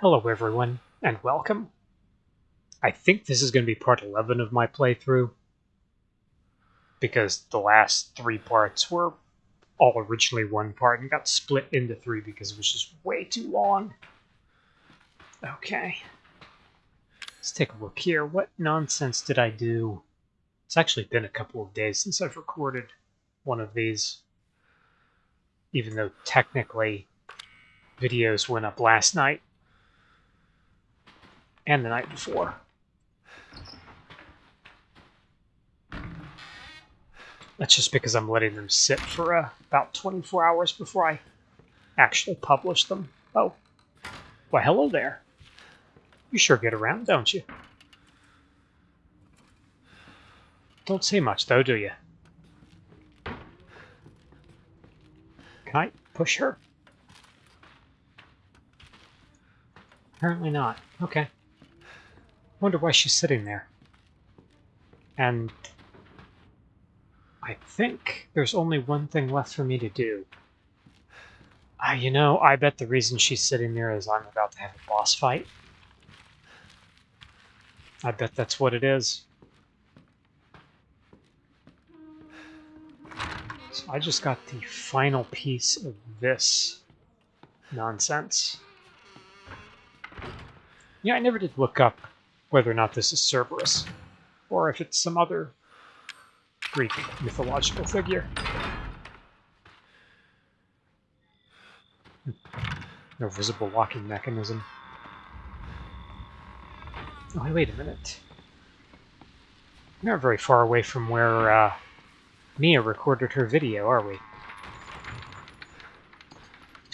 Hello everyone, and welcome. I think this is going to be part 11 of my playthrough, because the last three parts were all originally one part and got split into three because it was just way too long. Okay. Let's take a look here. What nonsense did I do? It's actually been a couple of days since I've recorded one of these, even though technically videos went up last night and the night before. That's just because I'm letting them sit for uh, about 24 hours before I actually publish them. Oh, well, hello there. You sure get around, don't you? Don't say much, though, do you? Can I push her? Apparently not. Okay. Wonder why she's sitting there. And I think there's only one thing left for me to do. Uh, you know, I bet the reason she's sitting there is I'm about to have a boss fight. I bet that's what it is. So I just got the final piece of this nonsense. Yeah, I never did look up whether or not this is Cerberus, or if it's some other Greek mythological figure. No visible locking mechanism. Oh, wait a minute. We're not very far away from where uh, Mia recorded her video, are we?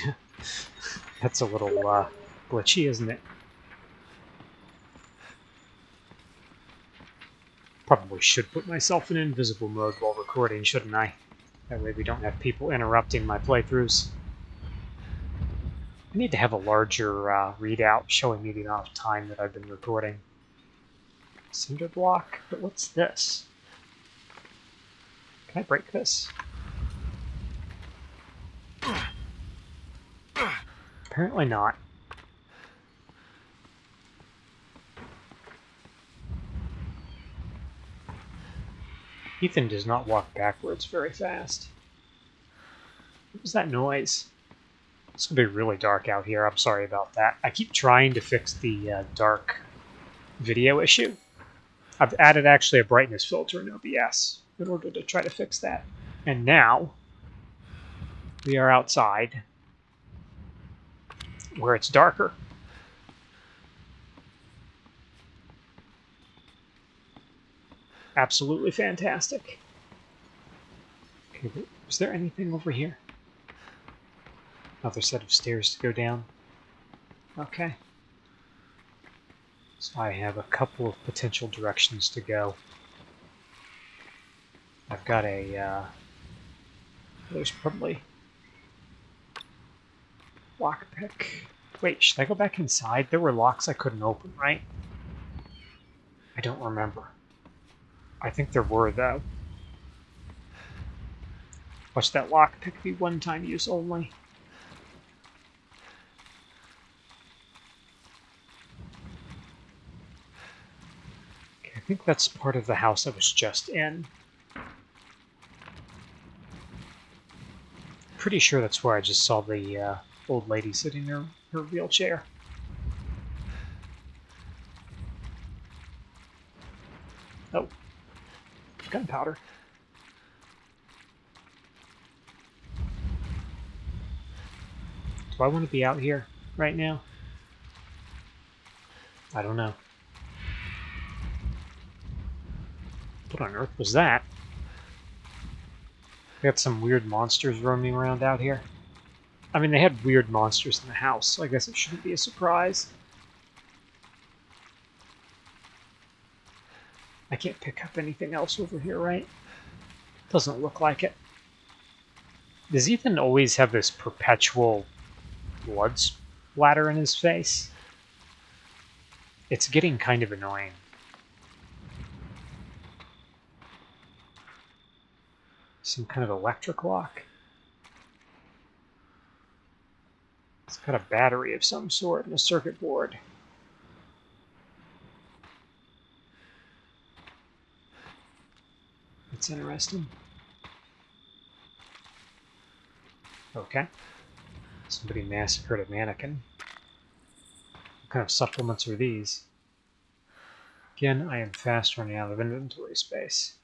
That's a little uh, glitchy, isn't it? Probably should put myself in invisible mode while recording, shouldn't I? That way we don't have people interrupting my playthroughs. I need to have a larger uh, readout showing me the amount of time that I've been recording. Cinder block? But what's this? Can I break this? Apparently not. Ethan does not walk backwards very fast. What was that noise? It's going to be really dark out here. I'm sorry about that. I keep trying to fix the uh, dark video issue. I've added actually a brightness filter in OBS in order to try to fix that. And now we are outside where it's darker. Absolutely fantastic. Okay, is there anything over here? Another set of stairs to go down. Okay. So I have a couple of potential directions to go. I've got a, uh, there's probably lockpick. Wait, should I go back inside? There were locks I couldn't open, right? I don't remember. I think there were, though. Watch that lockpick be one-time use only. Okay, I think that's part of the house I was just in. Pretty sure that's where I just saw the uh, old lady sitting in her wheelchair. Gunpowder. Do I want to be out here right now? I don't know. What on earth was that? We got some weird monsters roaming around out here. I mean, they had weird monsters in the house, so I guess it shouldn't be a surprise. I can't pick up anything else over here, right? Doesn't look like it. Does Ethan always have this perpetual blood splatter in his face? It's getting kind of annoying. Some kind of electric lock? It's got a battery of some sort and a circuit board. That's interesting. Okay. Somebody massacred a mannequin. What kind of supplements are these? Again, I am fast running out of inventory space.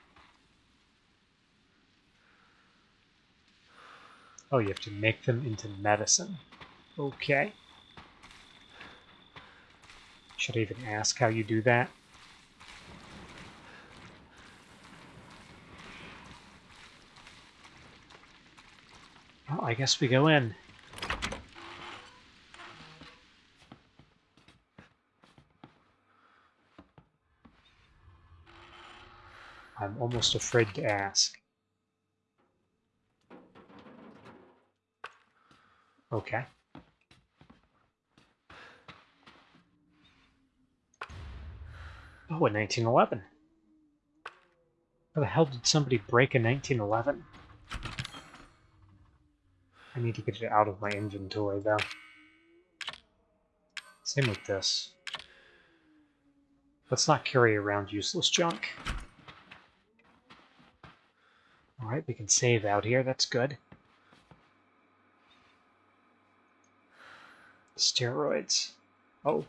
Oh, you have to make them into medicine. Okay. Should I even ask how you do that? I guess we go in. I'm almost afraid to ask. Okay. Oh, a 1911. How the hell did somebody break a 1911? I need to get it out of my inventory, though. Same with this. Let's not carry around useless junk. Alright, we can save out here, that's good. Steroids. Oh.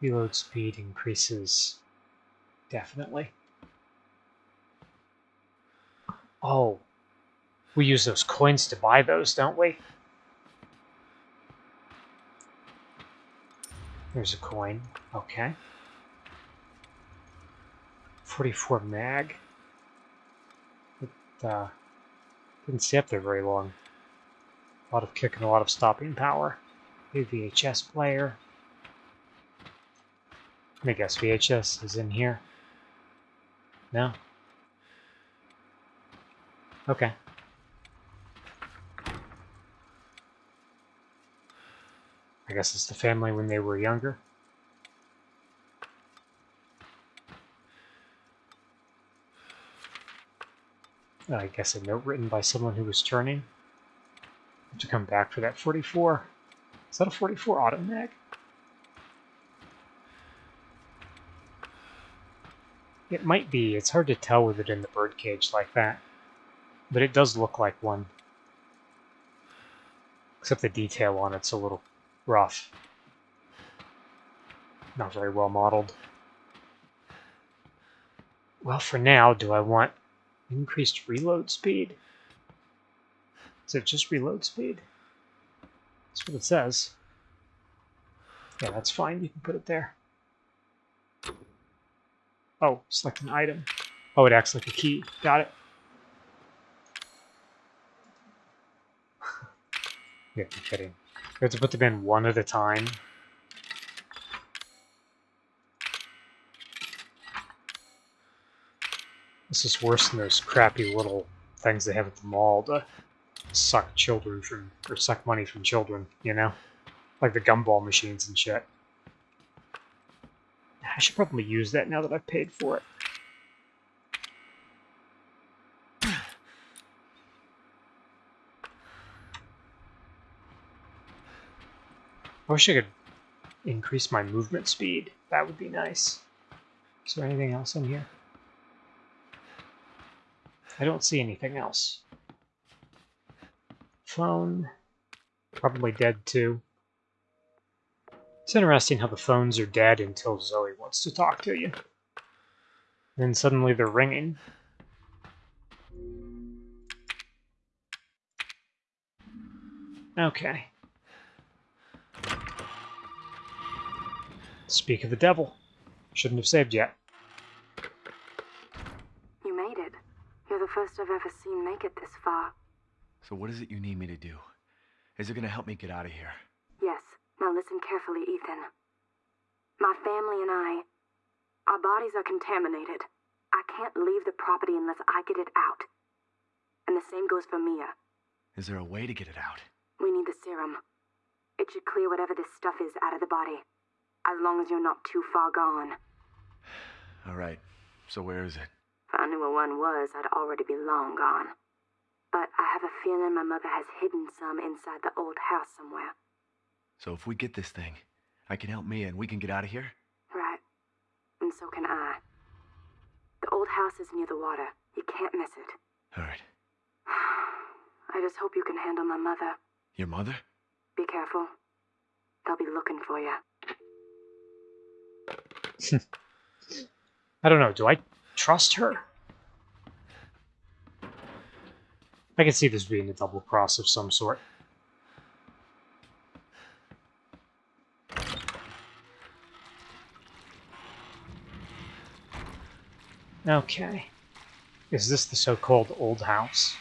Reload speed increases. Definitely. Oh. We use those coins to buy those, don't we? There's a coin. Okay. 44 mag. It uh, didn't stay up there very long. A lot of kick and a lot of stopping power. A VHS player. I guess VHS is in here. No? Okay. I guess it's the family when they were younger. I guess a note written by someone who was turning to come back for that 44. Is that a 44 auto mag? It might be. It's hard to tell with it in the birdcage like that. But it does look like one. Except the detail on it's a little rough. Not very well modeled. Well, for now, do I want increased reload speed? Is it just reload speed? That's what it says. Yeah, that's fine. You can put it there. Oh, select an item. Oh, it acts like a key. Got it. Yeah, I'm kidding. We have to put them in one at a time. This is worse than those crappy little things they have at the mall to suck children from, or suck money from children, you know? Like the gumball machines and shit. I should probably use that now that I've paid for it. I wish I could increase my movement speed. That would be nice. Is there anything else in here? I don't see anything else. Phone. Probably dead too. It's interesting how the phones are dead until Zoe wants to talk to you. Then suddenly they're ringing. Okay. Speak of the devil. Shouldn't have saved yet. You made it. You're the first I've ever seen make it this far. So what is it you need me to do? Is it gonna help me get out of here? Yes. Now listen carefully, Ethan. My family and I, our bodies are contaminated. I can't leave the property unless I get it out. And the same goes for Mia. Is there a way to get it out? We need the serum. It should clear whatever this stuff is out of the body. As long as you're not too far gone. Alright, so where is it? If I knew where one was, I'd already be long gone. but I have a feeling my mother has hidden some inside the old house somewhere. So if we get this thing, I can help Mia and we can get out of here? Right. And so can I. The old house is near the water. You can't miss it. Alright. I just hope you can handle my mother. Your mother? Be careful. They'll be looking for you. I don't know. Do I trust her? I can see this being a double cross of some sort. Okay. Is this the so-called old house?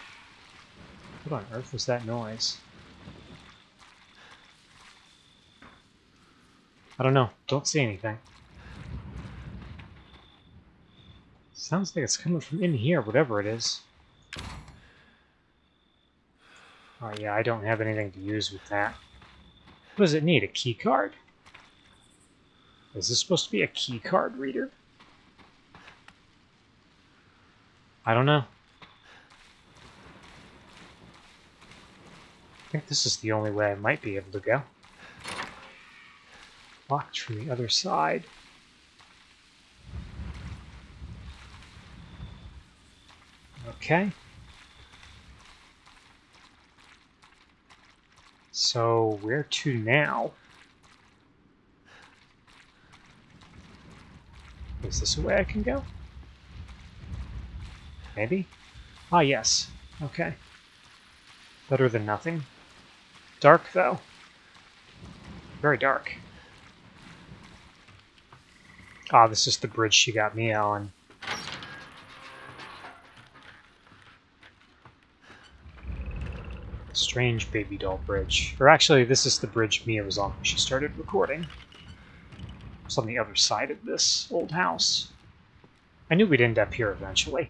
What on earth was that noise? I don't know. Don't see anything. Sounds like it's coming from in here, whatever it is. Oh yeah, I don't have anything to use with that. What does it need? A key card? Is this supposed to be a key card reader? I don't know. I think this is the only way I might be able to go. Locked from the other side. Okay. So, where to now? Is this a way I can go? Maybe? Ah, yes. Okay. Better than nothing. Dark, though. Very dark. Ah, this is the bridge she got me on. Strange baby doll bridge. Or actually, this is the bridge Mia was on when she started recording. It's on the other side of this old house. I knew we'd end up here eventually.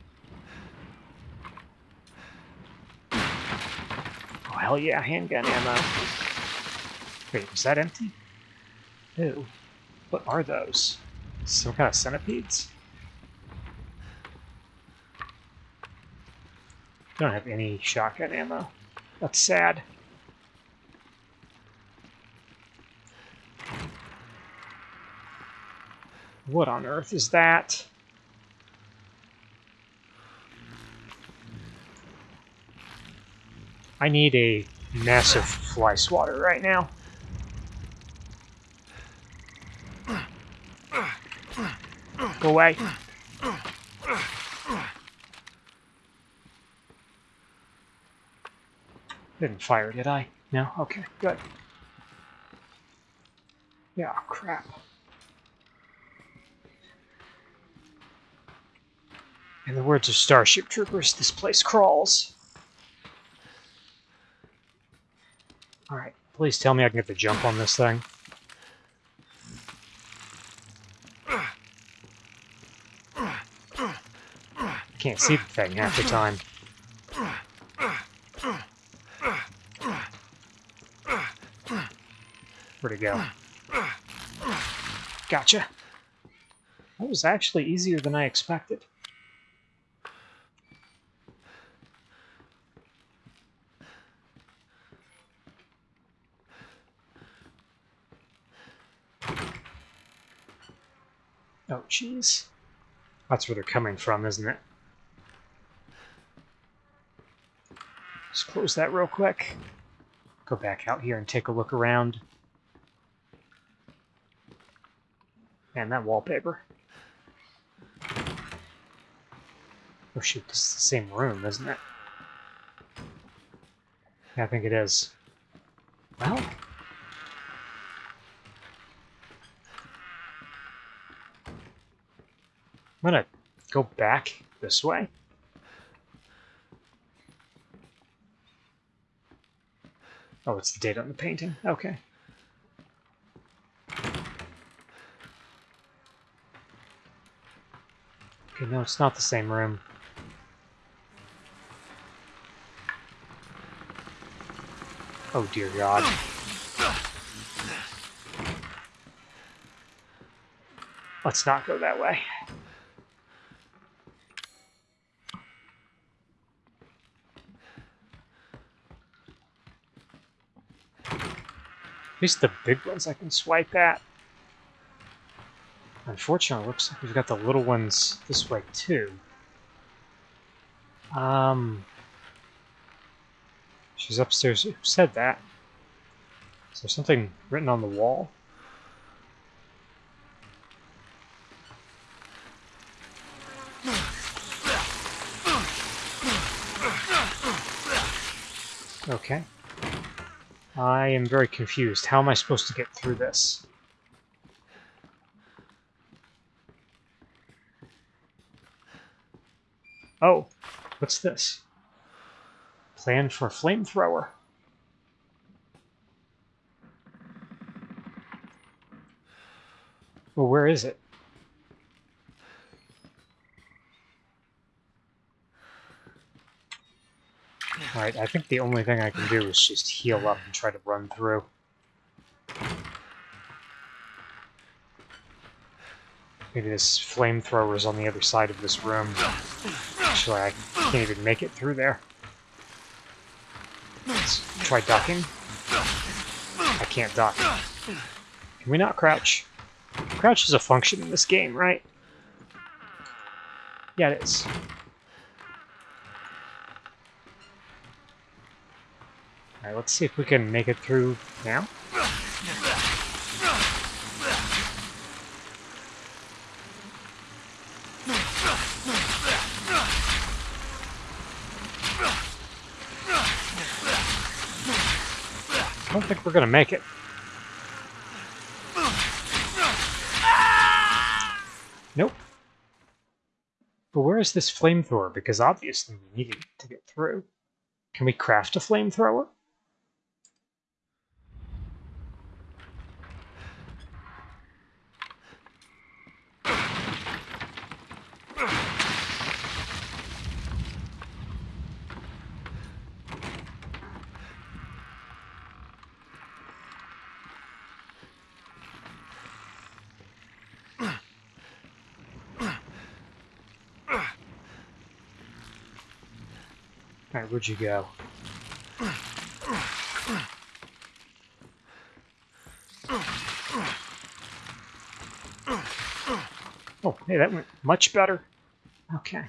Oh, hell yeah, handgun ammo. Wait, was that empty? Ew. What are those? Some kind of centipedes? Don't have any shotgun ammo. That's sad. What on earth is that? I need a massive fly swatter right now. Go away. Didn't fire, did I? No? Okay, good. Yeah, crap. In the words of Starship Troopers, this place crawls. Alright, please tell me I can get the jump on this thing. Can't see the thing half the time. Where'd it go? Gotcha. That was actually easier than I expected. Oh, jeez. That's where they're coming from, isn't it? Just close that real quick. Go back out here and take a look around. And that wallpaper. Oh shoot, this is the same room, isn't it? I think it is. Well... I'm gonna go back this way. Oh, it's the date on the painting. Okay. No, it's not the same room. Oh dear god. Let's not go that way. At least the big ones I can swipe at. Unfortunately, looks like we've got the little ones this way too. Um, she's upstairs. Who said that? Is there something written on the wall? Okay. I am very confused. How am I supposed to get through this? Oh, what's this? Plan for flamethrower. Well, where is it? Alright, I think the only thing I can do is just heal up and try to run through. Maybe this flamethrower is on the other side of this room. Actually, I can't even make it through there. Let's try ducking. I can't duck. Can we not crouch? Crouch is a function in this game, right? Yeah, it is. Alright, let's see if we can make it through now. Don't think we're gonna make it. Nope. But where is this flamethrower? Because obviously we need it to get through. Can we craft a flamethrower? Alright, where'd you go? Oh, hey, that went much better. Okay. I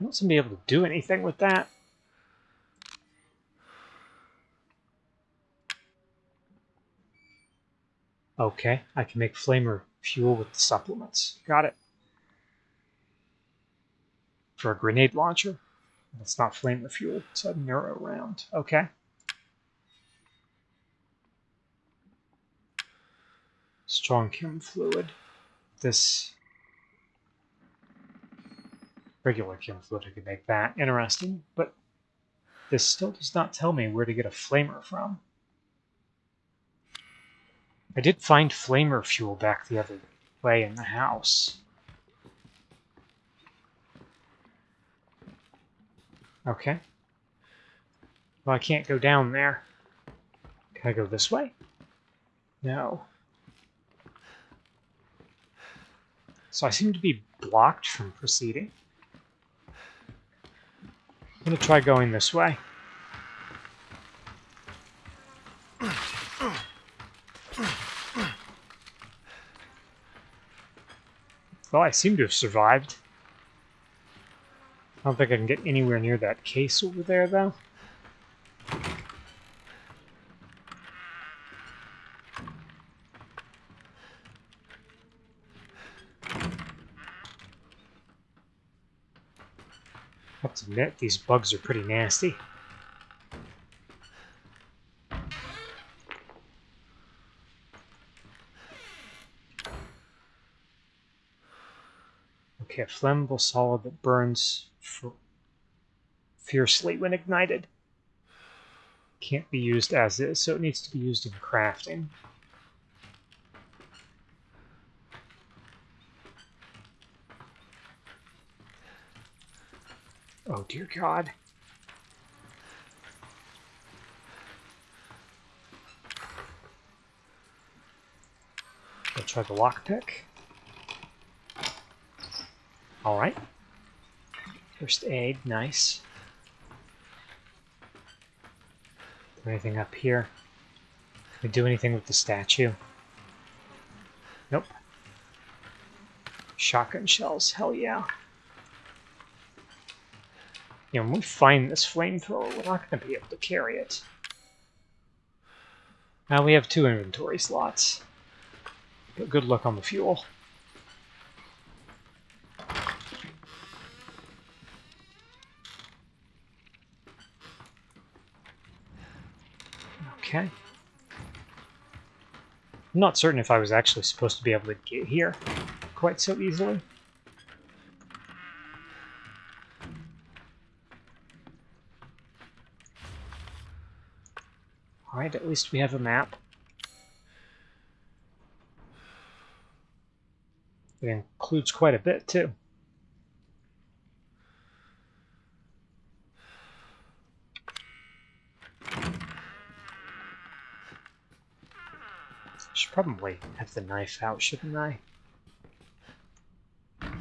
don't seem to be able to do anything with that. Okay, I can make flamer fuel with the supplements. Got it. For a grenade launcher. It's not flamer fuel, it's a neuro round. Okay. Strong chem fluid. This regular chem fluid, I could make that. Interesting, but this still does not tell me where to get a flamer from. I did find flamer fuel back the other way in the house. Okay. Well, I can't go down there. Can I go this way? No. So I seem to be blocked from proceeding. I'm going to try going this way. Well, I seem to have survived. I don't think I can get anywhere near that case over there, though. I have to admit, these bugs are pretty nasty. A flammable solid that burns fiercely when ignited. Can't be used as is, so it needs to be used in crafting. Oh dear god. I'll try the lockpick. Alright. First aid, nice. Anything up here? Can we do anything with the statue? Nope. Shotgun shells, hell yeah. You know, when we find this flamethrower, we're not going to be able to carry it. Now we have two inventory slots. But good luck on the fuel. Okay. I'm not certain if I was actually supposed to be able to get here quite so easily. Alright, at least we have a map. It includes quite a bit, too. Should probably have the knife out, shouldn't I? Well,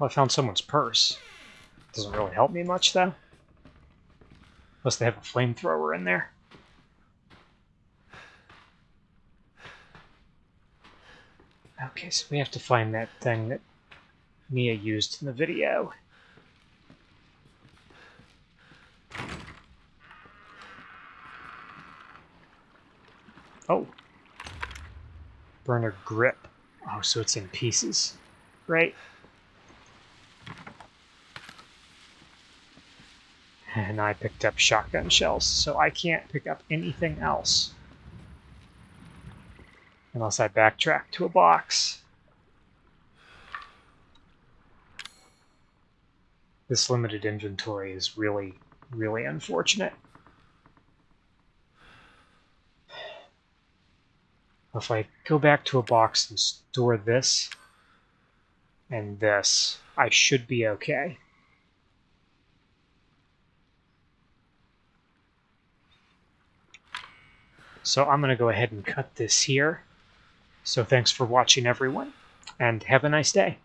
I found someone's purse. Doesn't really help me much, though. Unless they have a flamethrower in there. Okay, so we have to find that thing that Mia used in the video. Oh. Burner grip. Oh, so it's in pieces. Right. And I picked up shotgun shells, so I can't pick up anything else. Unless I backtrack to a box. This limited inventory is really, really unfortunate. If I go back to a box and store this and this, I should be okay. So I'm going to go ahead and cut this here. So thanks for watching, everyone, and have a nice day.